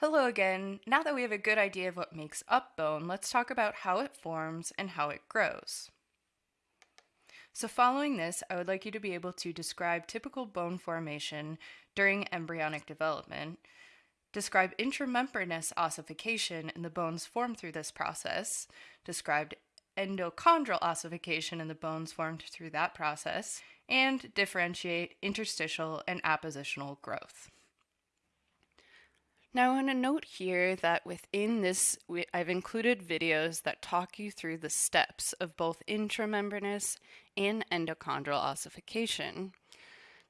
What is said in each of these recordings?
Hello again. Now that we have a good idea of what makes up bone, let's talk about how it forms and how it grows. So following this, I would like you to be able to describe typical bone formation during embryonic development, describe intramembranous ossification and the bones formed through this process, describe endochondral ossification and the bones formed through that process, and differentiate interstitial and appositional growth. Now I want to note here that within this, we, I've included videos that talk you through the steps of both intramembranous and endochondral ossification.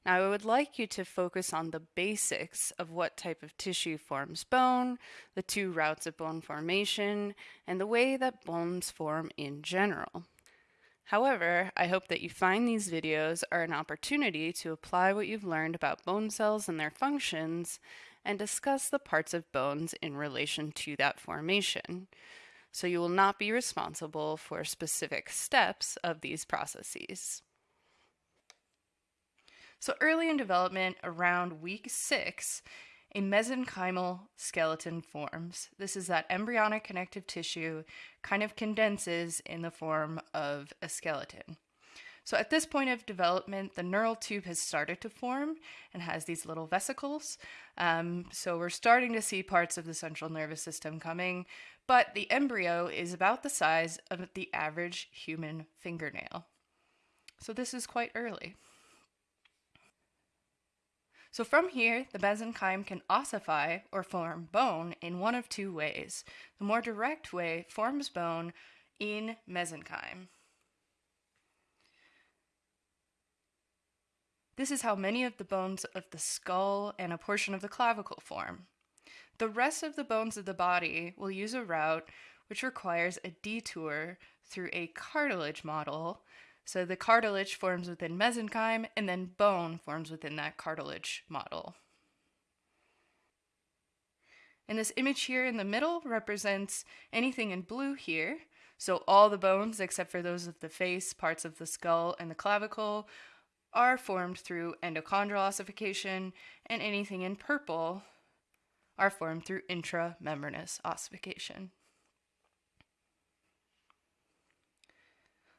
Now I would like you to focus on the basics of what type of tissue forms bone, the two routes of bone formation, and the way that bones form in general. However, I hope that you find these videos are an opportunity to apply what you've learned about bone cells and their functions and discuss the parts of bones in relation to that formation. So you will not be responsible for specific steps of these processes. So early in development, around week six, a mesenchymal skeleton forms. This is that embryonic connective tissue kind of condenses in the form of a skeleton. So at this point of development, the neural tube has started to form and has these little vesicles. Um, so we're starting to see parts of the central nervous system coming, but the embryo is about the size of the average human fingernail. So this is quite early. So from here, the mesenchyme can ossify or form bone in one of two ways. The more direct way forms bone in mesenchyme. This is how many of the bones of the skull and a portion of the clavicle form. The rest of the bones of the body will use a route which requires a detour through a cartilage model. So the cartilage forms within mesenchyme and then bone forms within that cartilage model. And this image here in the middle represents anything in blue here. So all the bones except for those of the face, parts of the skull, and the clavicle are formed through endochondral ossification, and anything in purple are formed through intramembranous ossification.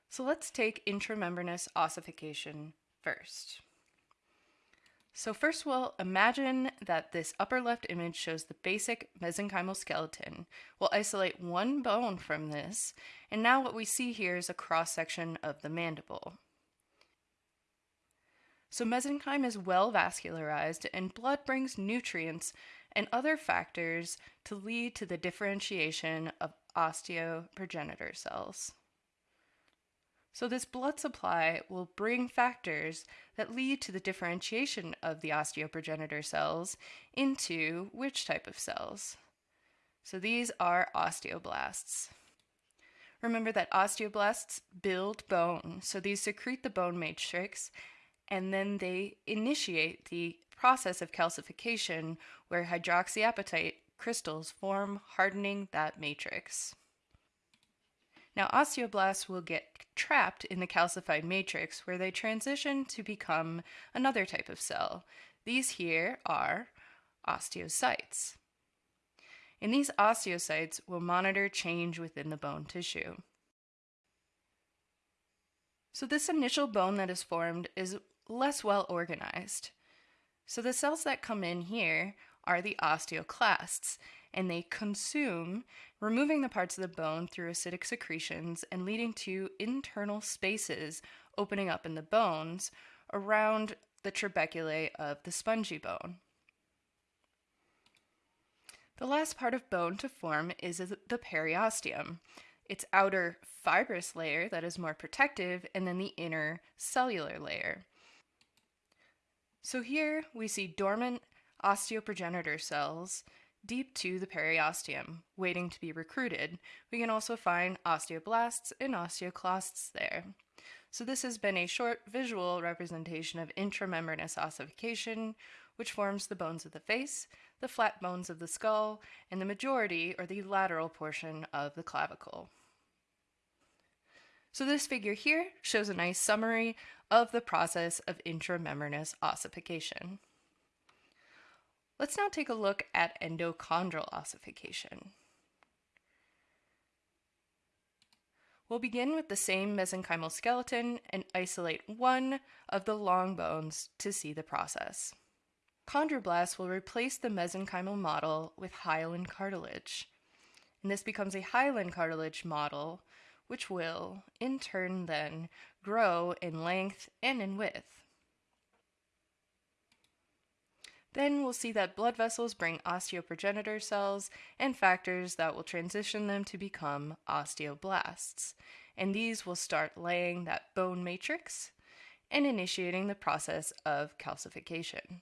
So let's take intramembranous ossification first. So first we'll imagine that this upper left image shows the basic mesenchymal skeleton. We'll isolate one bone from this, and now what we see here is a cross-section of the mandible. So mesenchyme is well vascularized and blood brings nutrients and other factors to lead to the differentiation of osteoprogenitor cells. So this blood supply will bring factors that lead to the differentiation of the osteoprogenitor cells into which type of cells? So these are osteoblasts. Remember that osteoblasts build bone, so these secrete the bone matrix and then they initiate the process of calcification where hydroxyapatite crystals form, hardening that matrix. Now, osteoblasts will get trapped in the calcified matrix where they transition to become another type of cell. These here are osteocytes. And these osteocytes will monitor change within the bone tissue. So this initial bone that is formed is less well organized. So the cells that come in here are the osteoclasts, and they consume, removing the parts of the bone through acidic secretions and leading to internal spaces opening up in the bones around the trabeculae of the spongy bone. The last part of bone to form is the periosteum, its outer fibrous layer that is more protective, and then the inner cellular layer. So here we see dormant osteoprogenitor cells deep to the periosteum, waiting to be recruited. We can also find osteoblasts and osteoclasts there. So this has been a short visual representation of intramembranous ossification, which forms the bones of the face, the flat bones of the skull, and the majority or the lateral portion of the clavicle. So this figure here shows a nice summary of the process of intramembranous ossification. Let's now take a look at endochondral ossification. We'll begin with the same mesenchymal skeleton and isolate one of the long bones to see the process. Chondroblasts will replace the mesenchymal model with hyaline cartilage. And this becomes a hyaline cartilage model, which will, in turn, then grow in length and in width. Then we'll see that blood vessels bring osteoprogenitor cells and factors that will transition them to become osteoblasts. And these will start laying that bone matrix and initiating the process of calcification.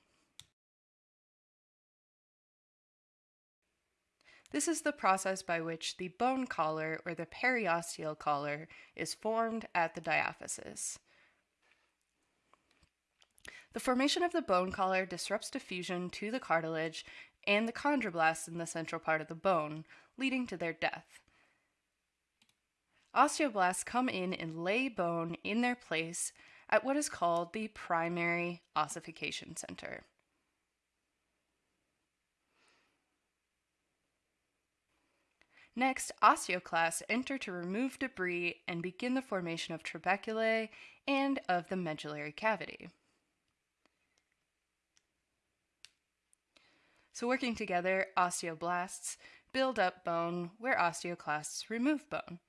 This is the process by which the bone collar or the periosteal collar is formed at the diaphysis. The formation of the bone collar disrupts diffusion to the cartilage and the chondroblasts in the central part of the bone, leading to their death. Osteoblasts come in and lay bone in their place at what is called the primary ossification center. Next, osteoclasts enter to remove debris and begin the formation of trabeculae and of the medullary cavity. So working together, osteoblasts build up bone where osteoclasts remove bone.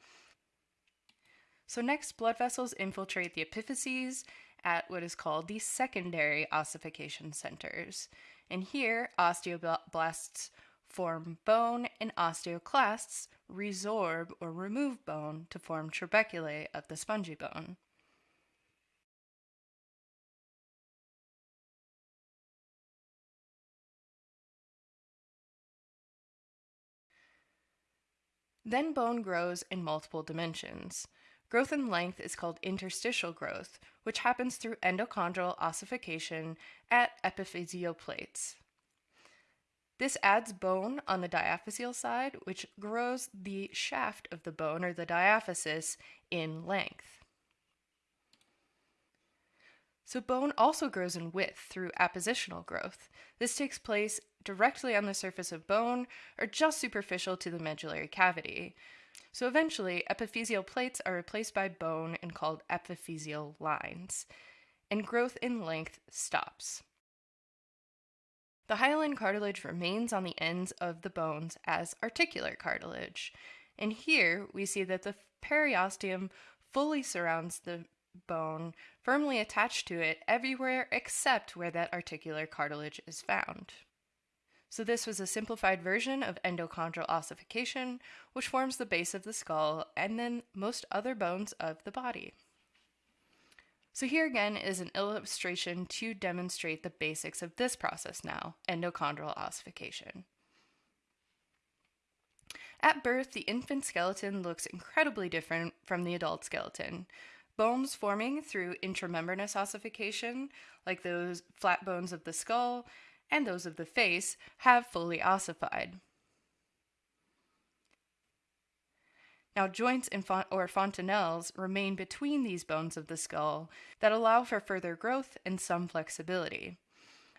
So next, blood vessels infiltrate the epiphyses at what is called the secondary ossification centers. And here, osteoblasts form bone and osteoclasts resorb or remove bone to form trabeculae of the spongy bone. Then bone grows in multiple dimensions. Growth in length is called interstitial growth, which happens through endochondral ossification at epiphyseal plates. This adds bone on the diaphyseal side, which grows the shaft of the bone or the diaphysis in length. So bone also grows in width through appositional growth. This takes place directly on the surface of bone or just superficial to the medullary cavity. So eventually, epiphyseal plates are replaced by bone and called epiphyseal lines, and growth in length stops. The hyaline cartilage remains on the ends of the bones as articular cartilage, and here we see that the periosteum fully surrounds the bone, firmly attached to it everywhere except where that articular cartilage is found. So this was a simplified version of endochondral ossification, which forms the base of the skull and then most other bones of the body. So here again is an illustration to demonstrate the basics of this process now, endochondral ossification. At birth, the infant skeleton looks incredibly different from the adult skeleton. Bones forming through intramembranous ossification, like those flat bones of the skull, and those of the face have fully ossified. Now, joints font or fontanelles remain between these bones of the skull that allow for further growth and some flexibility.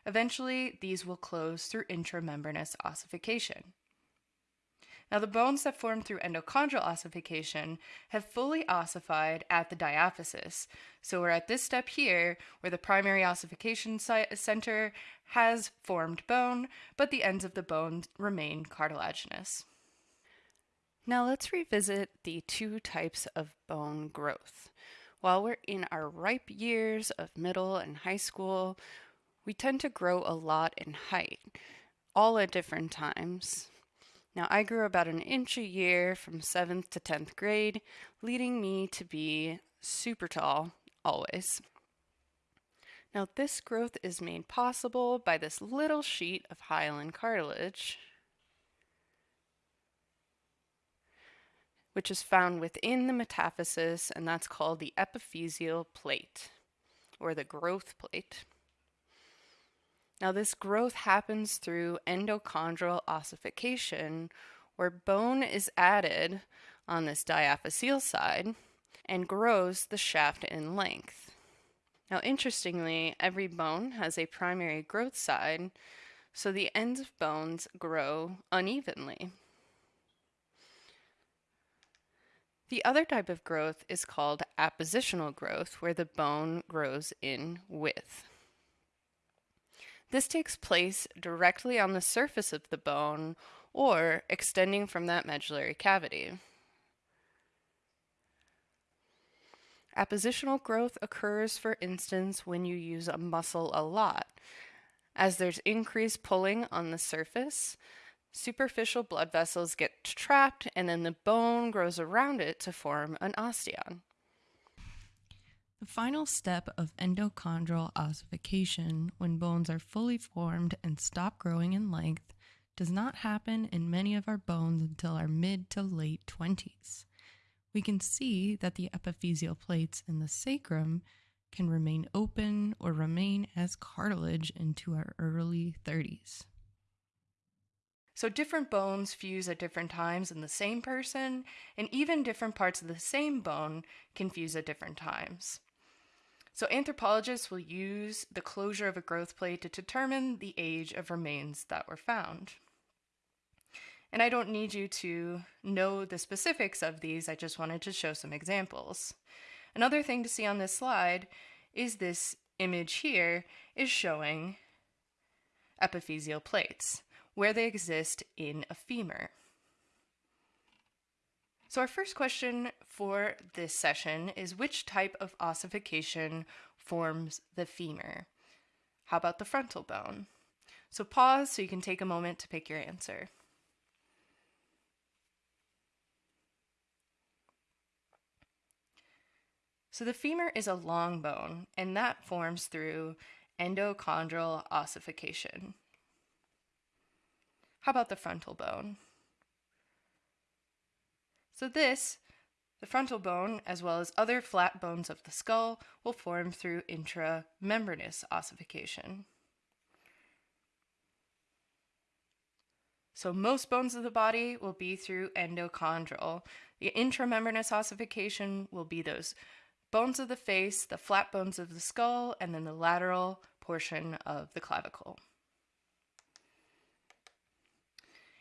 Eventually, these will close through intramembranous ossification. Now, the bones that form through endochondral ossification have fully ossified at the diaphysis. So we're at this step here where the primary ossification center has formed bone, but the ends of the bone remain cartilaginous. Now let's revisit the two types of bone growth. While we're in our ripe years of middle and high school, we tend to grow a lot in height, all at different times. Now, I grew about an inch a year from 7th to 10th grade, leading me to be super tall always. Now, this growth is made possible by this little sheet of hyaline cartilage, which is found within the metaphysis, and that's called the epiphyseal plate, or the growth plate. Now, this growth happens through endochondral ossification, where bone is added on this diaphyseal side and grows the shaft in length. Now, interestingly, every bone has a primary growth side, so the ends of bones grow unevenly. The other type of growth is called appositional growth, where the bone grows in width. This takes place directly on the surface of the bone or extending from that medullary cavity. Appositional growth occurs, for instance, when you use a muscle a lot. As there's increased pulling on the surface, superficial blood vessels get trapped and then the bone grows around it to form an osteon. The final step of endochondral ossification, when bones are fully formed and stop growing in length, does not happen in many of our bones until our mid to late 20s. We can see that the epiphyseal plates in the sacrum can remain open or remain as cartilage into our early 30s. So, different bones fuse at different times in the same person, and even different parts of the same bone can fuse at different times. So, anthropologists will use the closure of a growth plate to determine the age of remains that were found. And I don't need you to know the specifics of these, I just wanted to show some examples. Another thing to see on this slide is this image here is showing epiphyseal plates where they exist in a femur. So our first question for this session is which type of ossification forms the femur? How about the frontal bone? So pause so you can take a moment to pick your answer. So the femur is a long bone, and that forms through endochondral ossification. How about the frontal bone? So this, the frontal bone, as well as other flat bones of the skull, will form through intramembranous ossification. So most bones of the body will be through endochondral. The intramembranous ossification will be those bones of the face, the flat bones of the skull, and then the lateral portion of the clavicle.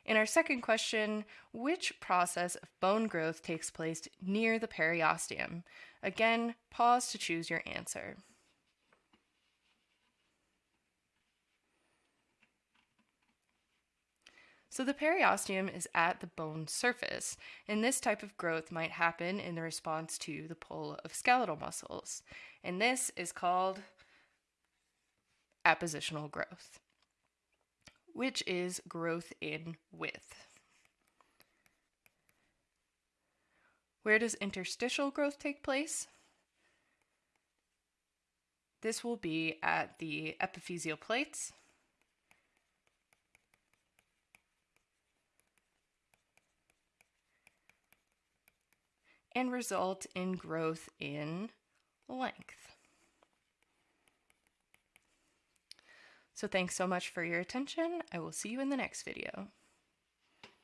In our second question, which process of bone growth takes place near the periosteum? Again, pause to choose your answer. So the periosteum is at the bone surface, and this type of growth might happen in the response to the pull of skeletal muscles. And this is called appositional growth which is growth in width. Where does interstitial growth take place? This will be at the epiphyseal plates. and result in growth in length. So thanks so much for your attention. I will see you in the next video.